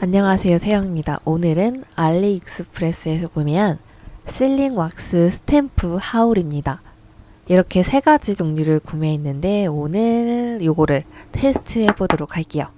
안녕하세요 세영입니다. 오늘은 알리익스프레스에서 구매한 실링 왁스 스탬프 하울입니다. 이렇게 세 가지 종류를 구매했는데 오늘 요거를 테스트 해 보도록 할게요.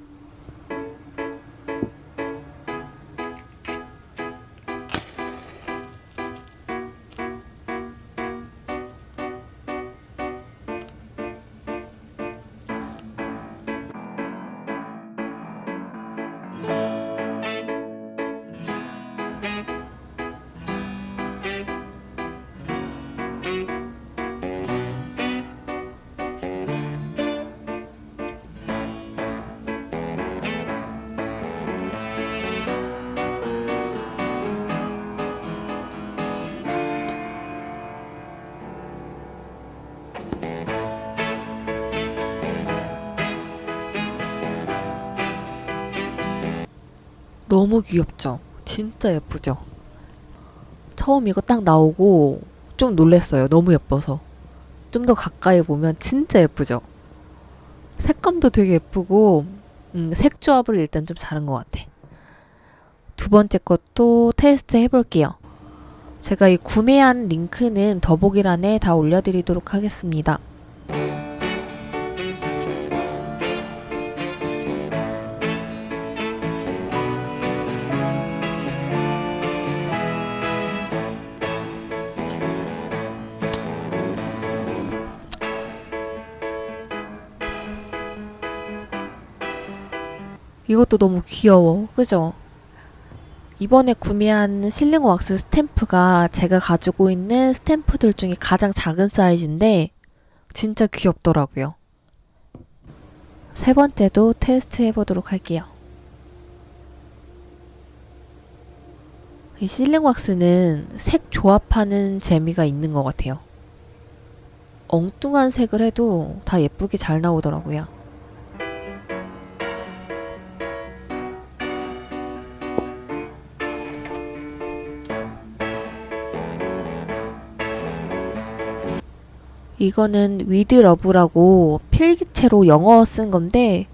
너무 귀엽죠? 진짜 예쁘죠? 처음 이거 딱 나오고 좀 놀랬어요. 너무 예뻐서. 좀 더 가까이 보면 진짜 예쁘죠? 색감도 되게 예쁘고 음, 색 조합을 일단 좀 잘한 것 같아. 두 번째 것도 테스트 해볼게요. 제가 이 구매한 링크는 더보기란에 다 올려드리도록 하겠습니다. 이것도 너무 귀여워. 그죠? 이번에 구매한 실링 왁스 스탬프가 제가 가지고 있는 스탬프들 중에 가장 작은 사이즈인데 진짜 귀엽더라고요. 세 번째도 테스트 해보도록 할게요. 이 실링 왁스는 색 조합하는 재미가 있는 것 같아요. 엉뚱한 색을 해도 다 예쁘게 잘 나오더라고요. 이거는 with love라고 필기체로 영어 쓴 건데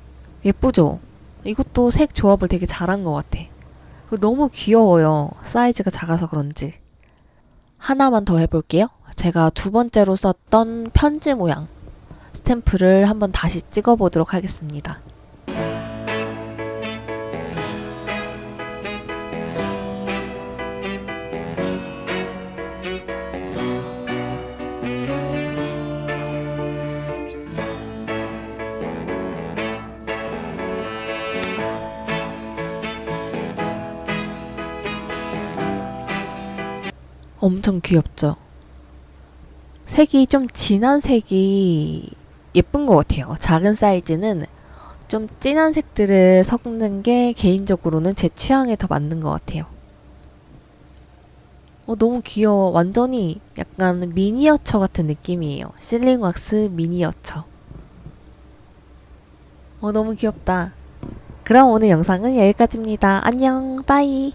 예쁘죠? 이것도 색 조합을 되게 잘한 것 같아. 너무 귀여워요. 사이즈가 작아서 그런지. 하나만 더 해볼게요. 제가 두 번째로 썼던 편지 모양 스탬프를 한번 다시 찍어보도록 하겠습니다. 엄청 귀엽죠? 색이 좀 진한 색이 예쁜 것 같아요. 작은 사이즈는 좀 진한 색들을 섞는 게 개인적으로는 제 취향에 더 맞는 것 같아요. 어, 너무 귀여워. 완전히 약간 미니어처 같은 느낌이에요. 실링 왁스 미니어처. 어, 너무 귀엽다. 그럼 오늘 영상은 여기까지입니다. 안녕, 빠이.